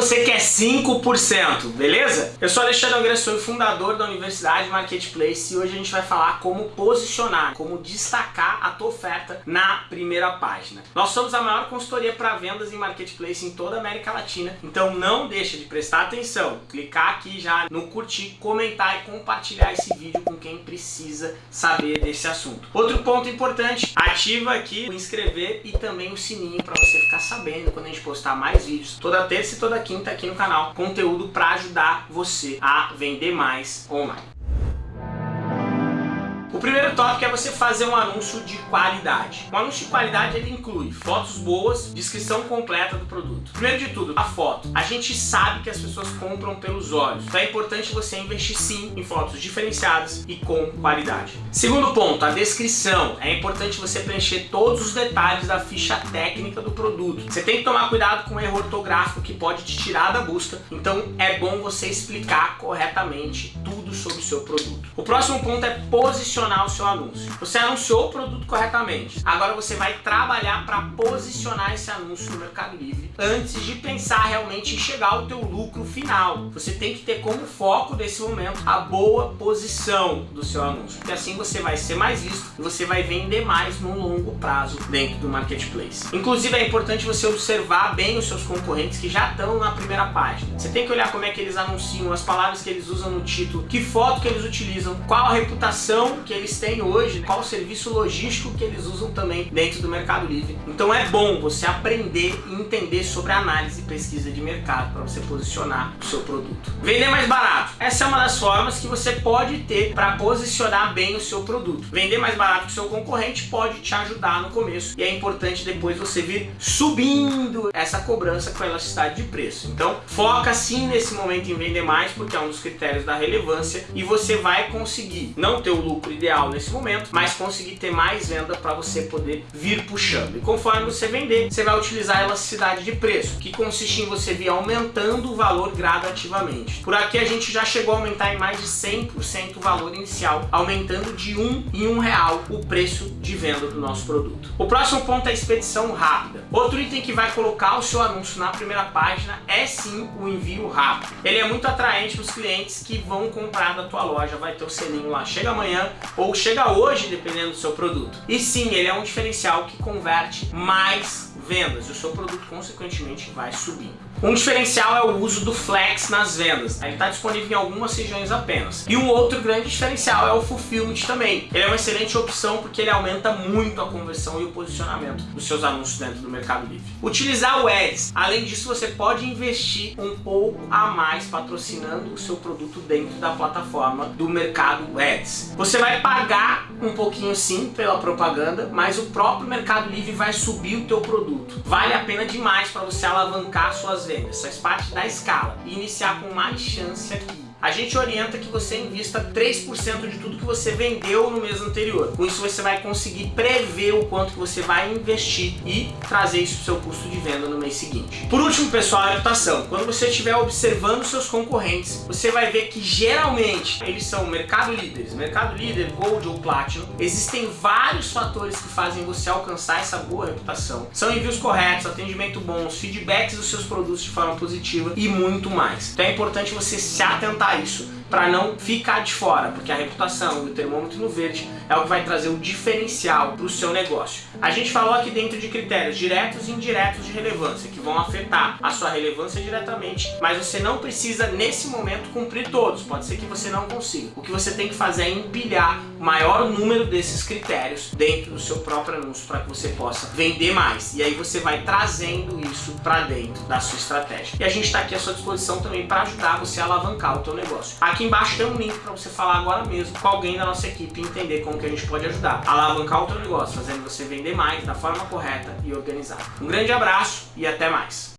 você quer 5%, beleza? Eu sou Alexandre o fundador da Universidade Marketplace e hoje a gente vai falar como posicionar, como destacar oferta na primeira página. Nós somos a maior consultoria para vendas em Marketplace em toda a América Latina, então não deixa de prestar atenção, clicar aqui já no curtir, comentar e compartilhar esse vídeo com quem precisa saber desse assunto. Outro ponto importante, ativa aqui o inscrever e também o sininho para você ficar sabendo quando a gente postar mais vídeos, toda terça e toda quinta aqui no canal, conteúdo para ajudar você a vender mais online. O primeiro tópico é você fazer um anúncio de qualidade. Um anúncio de qualidade ele inclui fotos boas, descrição completa do produto. Primeiro de tudo, a foto. A gente sabe que as pessoas compram pelos olhos, então é importante você investir sim em fotos diferenciadas e com qualidade. Segundo ponto, a descrição. É importante você preencher todos os detalhes da ficha técnica do produto. Você tem que tomar cuidado com o erro ortográfico que pode te tirar da busca, então é bom você explicar corretamente tudo sobre o seu produto. O próximo ponto é posicionar posicionar o seu anúncio. Você anunciou o produto corretamente. Agora você vai trabalhar para posicionar esse anúncio no Mercado Livre antes de pensar realmente em chegar ao teu lucro final. Você tem que ter como foco nesse momento a boa posição do seu anúncio. Porque assim você vai ser mais visto e você vai vender mais no longo prazo dentro do Marketplace. Inclusive é importante você observar bem os seus concorrentes que já estão na primeira página. Você tem que olhar como é que eles anunciam, as palavras que eles usam no título, que foto que eles utilizam, qual a reputação que eles têm hoje, qual o serviço logístico que eles usam também dentro do Mercado Livre. Então é bom você aprender e entender sobre análise e pesquisa de mercado para você posicionar o seu produto. Vender mais barato. Essa é uma das formas que você pode ter para posicionar bem o seu produto. Vender mais barato que o seu concorrente pode te ajudar no começo e é importante depois você vir subindo essa cobrança com a elasticidade de preço. Então foca sim nesse momento em vender mais porque é um dos critérios da relevância e você vai conseguir não ter o lucro ideal nesse momento, mas conseguir ter mais venda para você poder vir puxando. E conforme você vender, você vai utilizar a elasticidade de preço, que consiste em você vir aumentando o valor gradativamente. Por aqui a gente já chegou a aumentar em mais de 100% o valor inicial, aumentando de um em um real o preço de venda do nosso produto. O próximo ponto é a expedição rápida. Outro item que vai colocar o seu anúncio na primeira página é sim o envio rápido. Ele é muito atraente para os clientes que vão comprar da tua loja, vai ter o selinho lá, chega amanhã, ou chega hoje, dependendo do seu produto. E sim, ele é um diferencial que converte mais vendas e o seu produto consequentemente vai subindo. Um diferencial é o uso do Flex nas vendas. Ele está disponível em algumas regiões apenas. E um outro grande diferencial é o Fulfillment também. Ele é uma excelente opção porque ele aumenta muito a conversão e o posicionamento dos seus anúncios dentro do Mercado Livre. Utilizar o Ads. Além disso, você pode investir um pouco a mais patrocinando o seu produto dentro da plataforma do Mercado Ads. Você vai pagar um pouquinho sim pela propaganda, mas o próprio Mercado Livre vai subir o teu produto. Vale a pena demais para você alavancar suas vendas, faz parte da escala. E iniciar com mais chance aqui a gente orienta que você invista 3% de tudo que você vendeu no mês anterior. Com isso você vai conseguir prever o quanto que você vai investir e trazer isso para o seu custo de venda no mês seguinte. Por último, pessoal, a reputação. Quando você estiver observando seus concorrentes, você vai ver que geralmente eles são mercado líderes, mercado líder, gold ou platinum. Existem vários fatores que fazem você alcançar essa boa reputação. São envios corretos, atendimento bons, feedbacks dos seus produtos de forma positiva e muito mais. Então é importante você se atentar isso para não ficar de fora, porque a reputação e o termômetro no verde é o que vai trazer o diferencial para o seu negócio. A gente falou aqui dentro de critérios diretos e indiretos de relevância, que vão afetar a sua relevância diretamente, mas você não precisa nesse momento cumprir todos, pode ser que você não consiga. O que você tem que fazer é empilhar o maior número desses critérios dentro do seu próprio anúncio para que você possa vender mais. E aí você vai trazendo isso para dentro da sua estratégia. E a gente está aqui à sua disposição também para ajudar você a alavancar o teu negócio. Aqui Aqui embaixo tem um link para você falar agora mesmo com alguém da nossa equipe e entender como que a gente pode ajudar alavancar o teu negócio, fazendo você vender mais da forma correta e organizada. Um grande abraço e até mais!